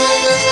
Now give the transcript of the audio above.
Música